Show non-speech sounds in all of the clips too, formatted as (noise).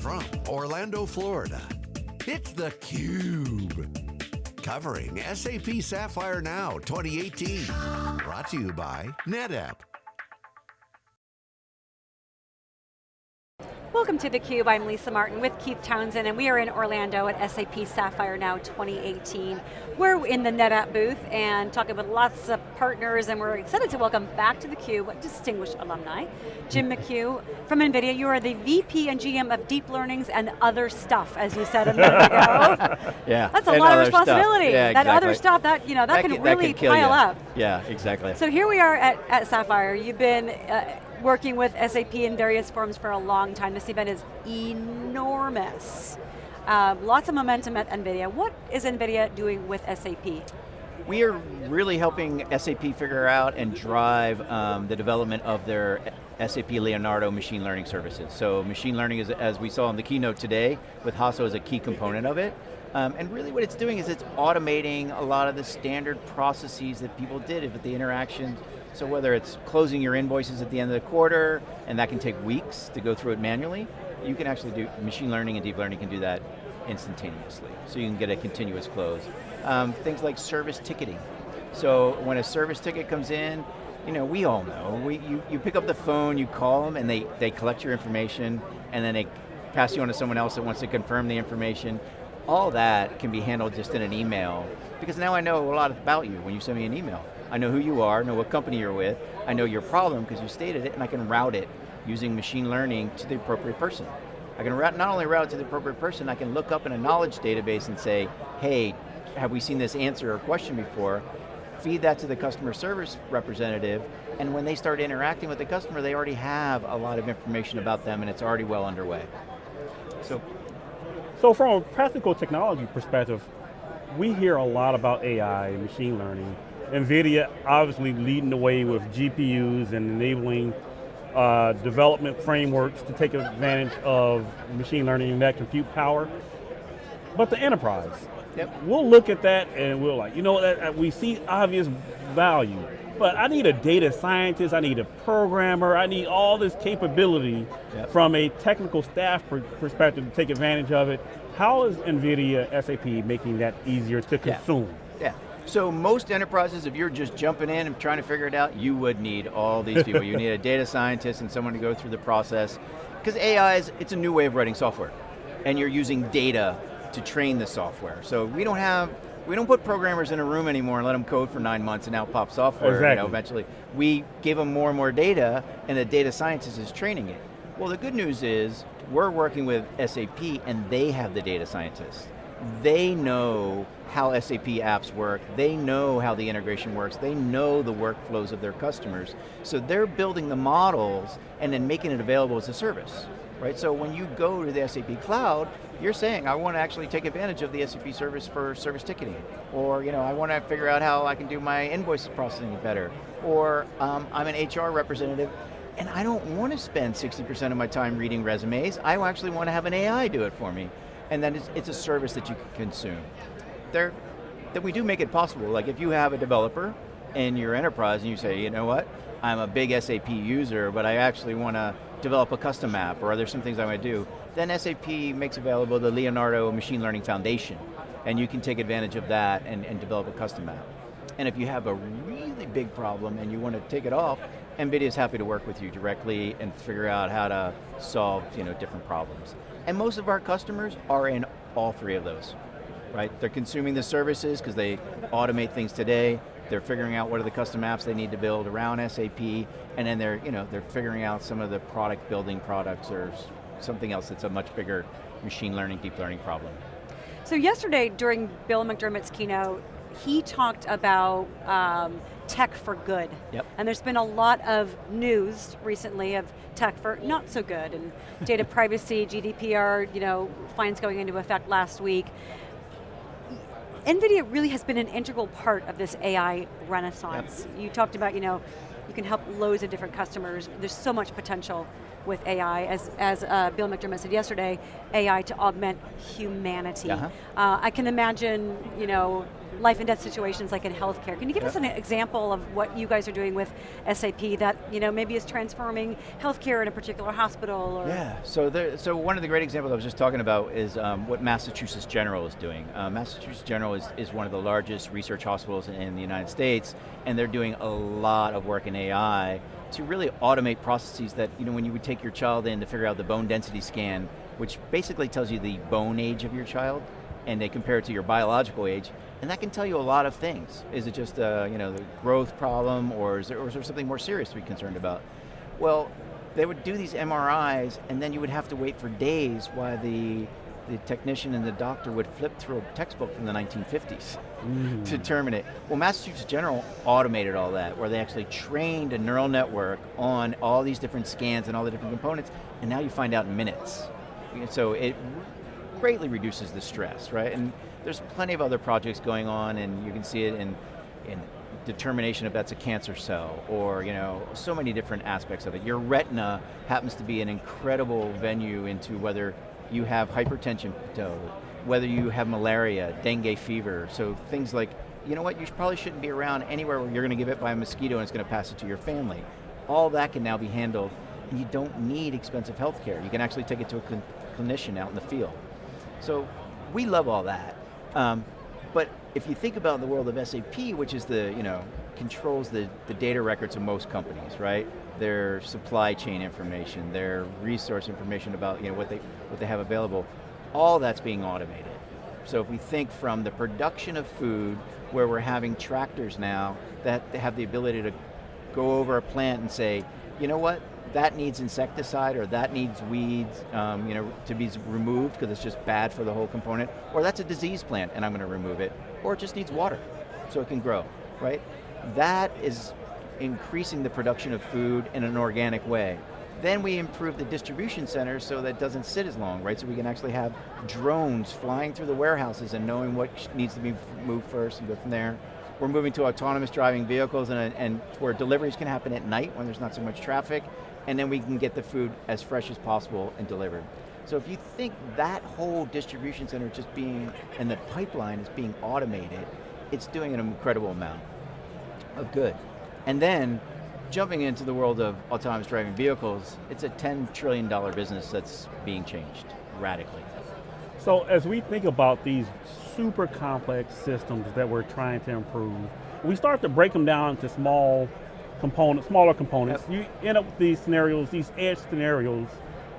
from Orlando, Florida, it's theCUBE. Covering SAP Sapphire Now 2018. Brought to you by NetApp. Welcome to theCUBE, I'm Lisa Martin with Keith Townsend and we are in Orlando at SAP Sapphire Now 2018. We're in the NetApp booth and talking with lots of partners and we're excited to welcome back to theCUBE distinguished alumni. Jim McHugh from NVIDIA, you are the VP and GM of Deep Learnings and other stuff, as you said a minute ago. (laughs) yeah. That's a lot of responsibility. Yeah, that exactly. other stuff, that, you know, that, That can, can- that really can pile you. up. Yeah, exactly. So here we are at, at Sapphire. You've been uh, working with SAP in various forms for a long time. This event is enormous. Uh, lots of momentum at NVIDIA. What is NVIDIA doing with SAP? We are really helping SAP figure out and drive um, the development of their SAP Leonardo machine learning services. So machine learning, is, as we saw in the keynote today, with Hasso is a key component of it. Um, and really what it's doing is it's automating a lot of the standard processes that people did with the interactions. So whether it's closing your invoices at the end of the quarter, and that can take weeks to go through it manually, you can actually do, machine learning and deep learning can do that instantaneously. So you can get a continuous close. Um, things like service ticketing. So when a service ticket comes in, you know, we all know, we, you, you pick up the phone, you call them, and they, they collect your information, and then they pass you on to someone else that wants to confirm the information. All that can be handled just in an email, because now I know a lot about you when you send me an email. I know who you are, know what company you're with, I know your problem because you stated it, and I can route it using machine learning to the appropriate person. I can route, not only route it to the appropriate person, I can look up in a knowledge database and say, hey, have we seen this answer or question before? Feed that to the customer service representative, and when they start interacting with the customer, they already have a lot of information about them and it's already well underway. So, So from a practical technology perspective, we hear a lot about AI, and machine learning. NVIDIA obviously leading the way with GPUs and enabling uh, development frameworks to take advantage of machine learning and that compute power. But the enterprise, yep. we'll look at that and we'll like, you know, that, we see obvious value, but I need a data scientist, I need a programmer, I need all this capability Yep. from a technical staff per perspective to take advantage of it. How is NVIDIA SAP making that easier to consume? So most enterprises, if you're just jumping in and trying to figure it out, you would need all these people. you need a (laughs) data scientist and someone to go through the process. Because AI is, it's a new way of writing software. And you're using data to train the software. So we don't have, we don't put programmers in a room anymore and let them code for nine months and out pop software, you know, eventually. We give them more and more data and the data scientist is training it. Well, the good news is we're working with SAP and they have the data scientists. They know how SAP apps work, they know how the integration works, they know the workflows of their customers. So they're building the models and then making it available as a service. Right, so when you go to the SAP cloud, you're saying, I want to actually take advantage of the SAP service for service ticketing. Or, you know, I want to figure out how I can do my invoice processing better. Or, um, I'm an HR representative and I don't want to spend 60% of my time reading resumes. I actually want to have an AI do it for me. And then it's, it's a service that you can consume. There, that we do make it possible. Like if you have a developer in your enterprise and you say, you know what, I'm a big SAP user, but I actually want to develop a custom app, or there's some things I want to do, then SAP makes available the Leonardo Machine Learning Foundation, and you can take advantage of that and, and develop a custom app. And if you have a really big problem and you want to take it off, NVIDIA is happy to work with you directly and figure out how to solve you know, different problems. And most of our customers are in all three of those, right? They're consuming the services because they automate things today, they're figuring out what are the custom apps they need to build around SAP, and then they're, you know, they're figuring out some of the product building products or something else that's a much bigger machine learning, deep learning problem. So yesterday during Bill McDermott's keynote, he talked about um, tech for good. Yep. And there's been a lot of news recently of tech for not so good, and data (laughs) privacy, GDPR, you know, fines going into effect last week. NVIDIA really has been an integral part of this AI renaissance. You talked about, you know, you can help loads of different customers. There's so much potential with AI, as, as uh, Bill McDermott said yesterday, AI to augment humanity. Uh-huh. Uh, I can imagine, you know, life and death situations like in healthcare. Can you give Yep. us an example of what you guys are doing with SAP that you know maybe is transforming healthcare in a particular hospital or Yeah, so there, so one of the great examples I was just talking about is um, what Massachusetts General is doing. Uh, Massachusetts General is, is one of the largest research hospitals in, in the United States, and they're doing a lot of work in AI to really automate processes that, you know, when you would take your child in to figure out the bone density scan, which basically tells you the bone age of your child, and they compare it to your biological age, and that can tell you a lot of things. Is it just a, you know, the growth problem, or is, there, or is there something more serious to be concerned about? Well, they would do these MRIs, and then you would have to wait for days while the, the technician and the doctor would flip through a textbook from the 1950s mm. to determine it. Well, Massachusetts General automated all that, where they actually trained a neural network on all these different scans and all the different components, and now you find out in minutes. So it greatly reduces the stress, right? And there's plenty of other projects going on, and you can see it in, in determination if that's a cancer cell, or you know, so many different aspects of it. Your retina happens to be an incredible venue into whether you have hypertension, whether you have malaria, dengue fever, so things like, you know what, you probably shouldn't be around anywhere where you're going to give it by a mosquito and it's going to pass it to your family. All that can now be handled, and you don't need expensive health care. You can actually take it to a clinician out in the field. So we love all that. Um, but if you think about the world of SAP, which is the, you know, controls the, the data records of most companies, right? Their supply chain information, their resource information about you know, what, they, what they have available, all that's being automated. So if we think from the production of food, where we're having tractors now that have the ability to go over a plant and say, you know what, that needs insecticide or that needs weeds um, you know, to be removed because it's just bad for the whole component, or that's a disease plant and I'm going to remove it, or it just needs water so it can grow, right? That is increasing the production of food in an organic way. Then we improve the distribution centers so that it doesn't sit as long, right? So we can actually have drones flying through the warehouses and knowing what needs to be moved first and go from there. We're moving to autonomous driving vehicles and, and where deliveries can happen at night when there's not so much traffic, and then we can get the food as fresh as possible and delivered. So if you think that whole distribution center just being, and the pipeline is being automated, it's doing an incredible amount of good. And then, jumping into the world of autonomous driving vehicles, it's a $10 trillion business that's being changed radically. So as we think about these super complex systems that we're trying to improve, we start to break them down into small components, smaller components, Yep. you end up with these scenarios, these edge scenarios,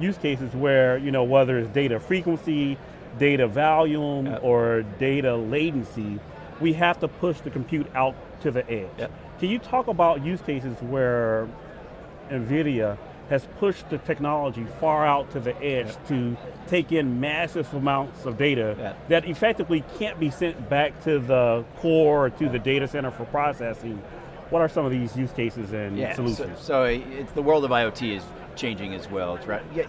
use cases where, you know, whether it's data frequency, data volume, Yep. or data latency, we have to push the compute out to the edge. Yep. Can you talk about use cases where NVIDIA has pushed the technology far out to the edge Yep. to take in massive amounts of data Yep. that effectively can't be sent back to the core or to the data center for processing. What are some of these use cases and Yeah, so, solutions? so it's, the world of IoT is changing as well. It's right, yeah,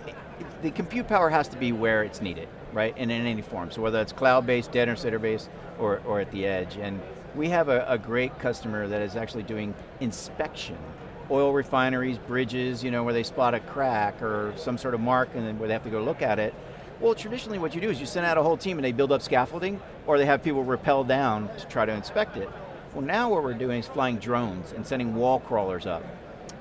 the compute power has to be where it's needed, right, and in any form. So whether it's cloud-based, data center-based, or, or at the edge. And we have a, a great customer that is actually doing inspection. Oil refineries, bridges, you know, where they spot a crack or some sort of mark and then where they have to go look at it. Well, traditionally what you do is you send out a whole team and they build up scaffolding, or they have people rappel down to try to inspect it. Well now what we're doing is flying drones and sending wall crawlers up.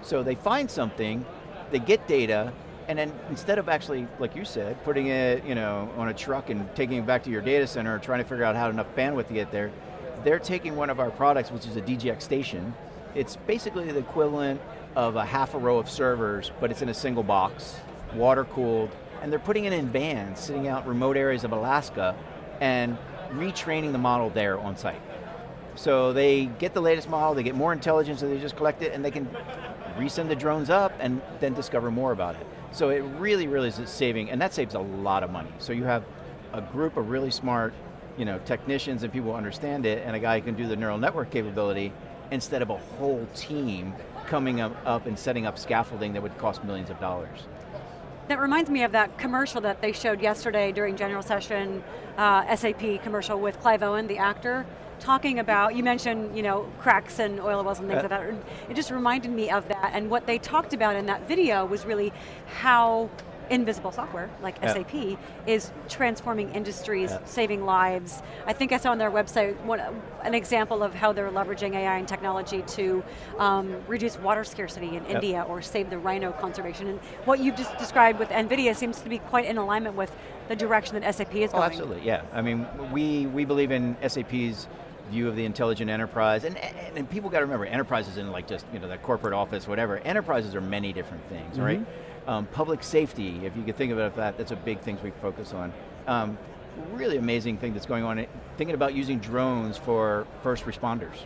So they find something, they get data, and then instead of actually, like you said, putting it you know, on a truck and taking it back to your data center or trying to figure out how to enough bandwidth to get there, they're taking one of our products, which is a DGX station. It's basically the equivalent of a half a row of servers, but it's in a single box, water cooled, and they're putting it in vans, sitting out remote areas of Alaska, and retraining the model there on site. So they get the latest model, they get more intelligence, and they just collect it, and they can resend the drones up and then discover more about it. So it really, really is saving, and that saves a lot of money. So you have a group of really smart you know, technicians and people who understand it, and a guy who can do the neural network capability, instead of a whole team coming up, up and setting up scaffolding that would cost millions of dollars. That reminds me of that commercial that they showed yesterday during general session, uh, SAP commercial with Clive Owen, the actor, talking about, you mentioned you know, cracks and oil wells and things Yeah. like that. It just reminded me of that, and what they talked about in that video was really how invisible software, like Yeah. SAP, is transforming industries, Yeah. saving lives. I think I saw on their website one, an example of how they're leveraging AI and technology to um, reduce water scarcity in India or save the rhino conservation. And what you've just described with NVIDIA seems to be quite in alignment with the direction that SAP is Oh, going. absolutely, yeah. I mean, we, we believe in SAP's view of the intelligent enterprise, and, and, and people got to remember, enterprises in like just, you know, that corporate office, whatever. Enterprises are many different things, right? Um, public safety, if you could think as that, that's a big thing we focus on. Um, really amazing thing that's going on, thinking about using drones for first responders.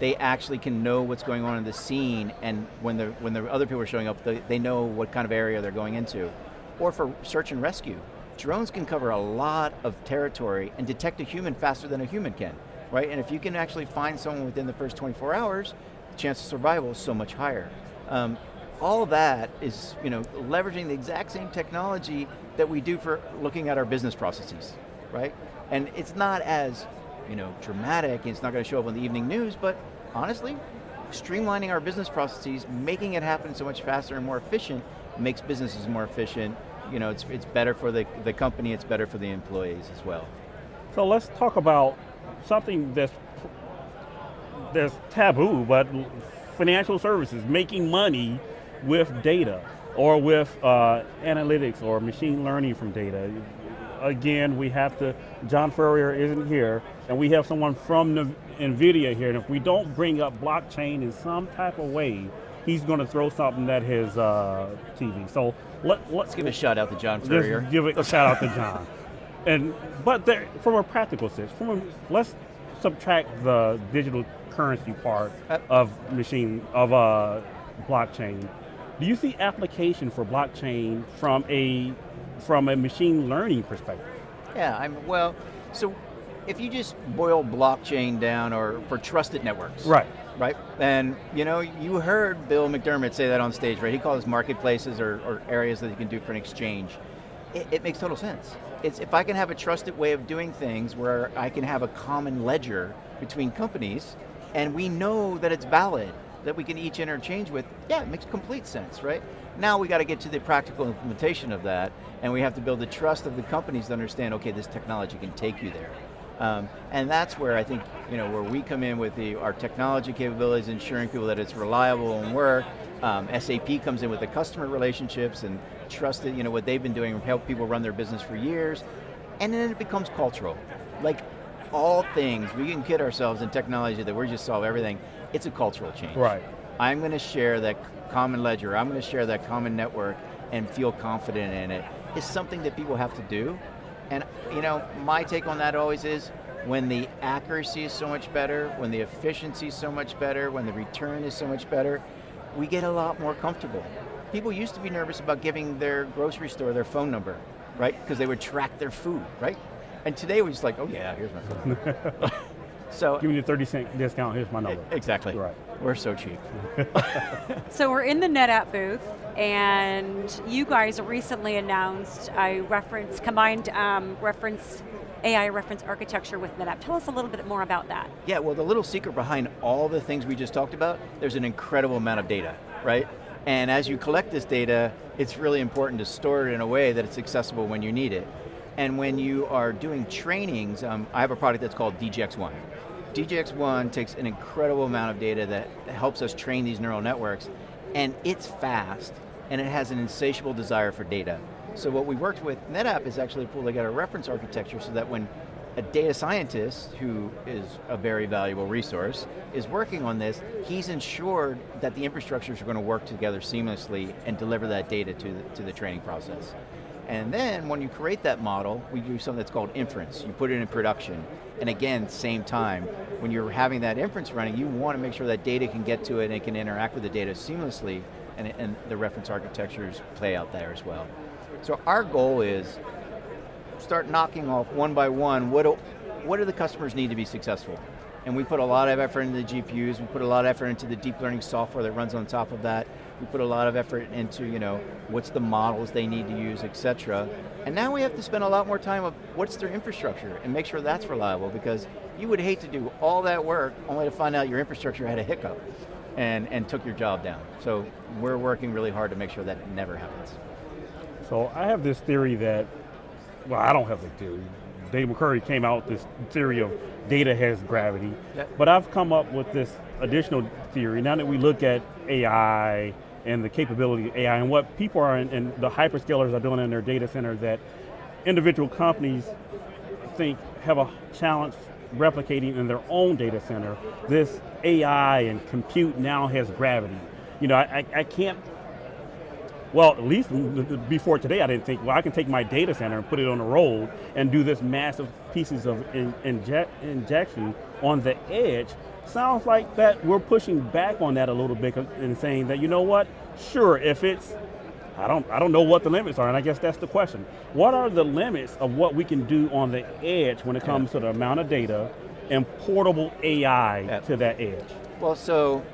They actually can know what's going on in the scene, and when the, when the other people are showing up, they, they know what kind of area they're going into. Or for search and rescue. Drones can cover a lot of territory and detect a human faster than a human can, right? And if you can actually find someone within the first 24 hours, the chance of survival is so much higher. Um, all that is you know, leveraging the exact same technology that we do for looking at our business processes, right? And it's not as you know, dramatic, and it's not going to show up on the evening news, but honestly, streamlining our business processes, making it happen so much faster and more efficient, makes businesses more efficient. You know, it's, it's better for the, the company, it's better for the employees as well. So let's talk about something that's that's taboo, but financial services, making money with data or with uh, analytics or machine learning from data. Again, we have to, John Furrier isn't here, and we have someone from the NVIDIA here, and if we don't bring up blockchain in some type of way, he's going to throw something at his uh, TV. So let, let's Let's give a shout out to John Let's Furrier. give it a (laughs) shout out to John. And but there, from a practical sense, from a, let's subtract the digital currency part Uh, of machine of uh, blockchain. Do you see application for blockchain from a from a machine learning perspective? Yeah, I'm, well, so if you just boil blockchain down or for trusted networks. Right. Right, and you know, you heard Bill McDermott say that on stage, right? He calls marketplaces or, or areas that you can do for an exchange. It, it makes total sense. It's if I can have a trusted way of doing things where I can have a common ledger between companies, and we know that it's valid, that we can each interchange with, yeah, it makes complete sense, right? Now we got to get to the practical implementation of that, and we have to build the trust of the companies to understand, okay, this technology can take you there. Um, and that's where I think, you know, where we come in with the, our technology capabilities, ensuring people that it's reliable and work. Um, SAP comes in with the customer relationships and trusted, you know, what they've been doing, help people run their business for years. And then it becomes cultural. Like all things, we can kid ourselves in technology that we're just solve everything. It's a cultural change. Right. I'm going to share that common ledger, I'm going to share that common network and feel confident in it. It's something that people have to do. And you know, my take on that always is when the accuracy is so much better, when the efficiency is so much better, when the return is so much better, we get a lot more comfortable. People used to be nervous about giving their grocery store their phone number, right? Because they would track their food, right? And today we're just like, oh yeah, here's my phone (laughs) so Give me the 30 cent discount, here's my number. exactly. Right. We're so cheap. (laughs) So we're in the NetApp booth, and you guys recently announced a reference, combined um, reference, AI reference architecture with NetApp. Tell us a little bit more about that. Yeah, well the little secret behind all the things we just talked about, there's an incredible amount of data, right? And as you collect this data, it's really important to store it in a way that it's accessible when you need it. And when you are doing trainings, um, I have a product that's called DGX-1. DGX-1 takes an incredible amount of data that helps us train these neural networks, and it's fast, and it has an insatiable desire for data. So what we worked with NetApp is actually pull together a reference architecture so that when a data scientist, who is a very valuable resource, is working on this, he's ensured that the infrastructures are going to work together seamlessly and deliver that data to the, to the training process. And then when you create that model, we do something that's called inference. You put it in production. And again, same time, when you're having that inference running, you want to make sure that data can get to it and it can interact with the data seamlessly, and, and the reference architectures play out there as well. So our goal is start knocking off one by one, what do, what do the customers need to be successful? And we put a lot of effort into the GPUs, we put a lot of effort into the deep learning software that runs on top of that, we put a lot of effort into, you know, what's the models they need to use, et cetera. And now we have to spend a lot more time of what's their infrastructure and make sure that's reliable because you would hate to do all that work only to find out your infrastructure had a hiccup and, and took your job down. So we're working really hard to make sure that never happens. So I have this theory that, well, I don't have the theory. Dave McCrory came out with this theory of data has gravity. Yep. But I've come up with this additional theory. Now that we look at AI and the capability of AI and what people are in, and the hyperscalers are doing in their data center that individual companies think have a challenge replicating in their own data center. This AI and compute now has gravity. You know, I, I, can't well, at least before today, I didn't think, well, I can take my data center and put it on the road and do this massive pieces of in, inje injection on the edge. Sounds like that we're pushing back on that a little bit and saying that, you know what, sure, if it's, I don't, I don't know what the limits are, and I guess that's the question. What are the limits of what we can do on the edge when it comes to the amount of data and portable AI yeah. to that edge? Well, so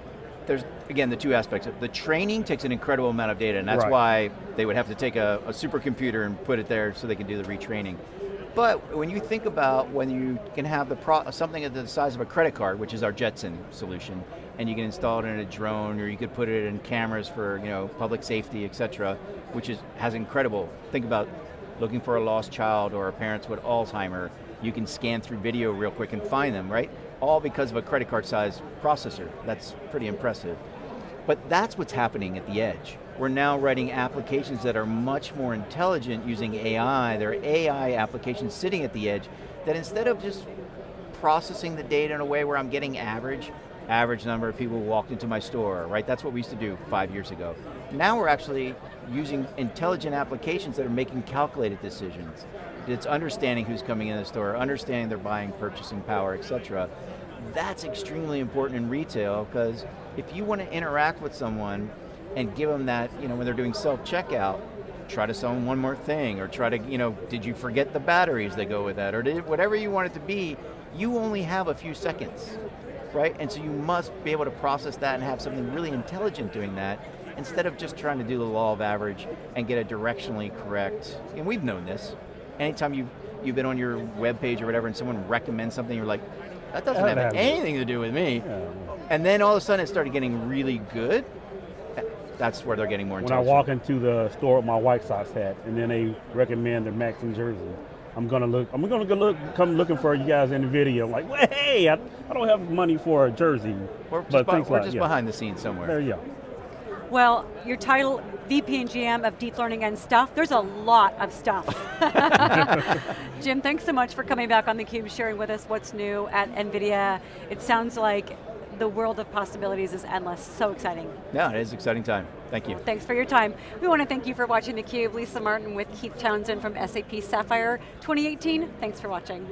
there's, again, the two aspects. The training takes an incredible amount of data, and that's right. why they would have to take a, a supercomputer and put it there so they can do the retraining. But when you think about when you can have the something of the size of a credit card, which is our Jetson solution, and you can install it in a drone, or you could put it in cameras for you know public safety, et cetera, which is has incredible. Think about looking for a lost child or parents with Alzheimer. You can scan through video real quick and find them, right? all because of a credit card size processor. That's pretty impressive. But that's what's happening at the edge. We're now writing applications that are much more intelligent using AI. They're AI applications sitting at the edge that instead of just processing the data in a way where I'm getting average, average number of people who walked into my store, right? That's what we used to do five years ago. Now we're actually using intelligent applications that are making calculated decisions. It's understanding who's coming in the store, understanding their buying, purchasing power, et cetera. That's extremely important in retail because if you want to interact with someone and give them that, you know, when they're doing self-checkout, try to sell them one more thing or try to, you know, did you forget the batteries that go with that or did, whatever you want it to be, you only have a few seconds, right? And so you must be able to process that and have something really intelligent doing that instead of just trying to do the law of average and get it directionally correct. And we've known this. Anytime you've, you've been on your web page or whatever and someone recommends something, you're like, that doesn't have, have anything to do with me. Yeah. And then all of a sudden it started getting really good. That's where they're getting more When I walk into the store with my White Sox hat and then they recommend the Maxim jersey, I'm gonna look. I'm gonna go look, come looking for you guys in the video. I'm like, well, hey, I, I don't have money for a jersey. We're just, be, we're like, just yeah. behind the scenes somewhere. There you go. Well, your title, VP and GM of Deep Learning and Stuff, there's a lot of stuff. (laughs) Jim, thanks so much for coming back on theCUBE, sharing with us what's new at NVIDIA. It sounds like the world of possibilities is endless, so exciting. Yeah, it is exciting time. Thank you. Thanks for your time. We want to thank you for watching theCUBE. Lisa Martin with Keith Townsend from SAP Sapphire 2018. Thanks for watching.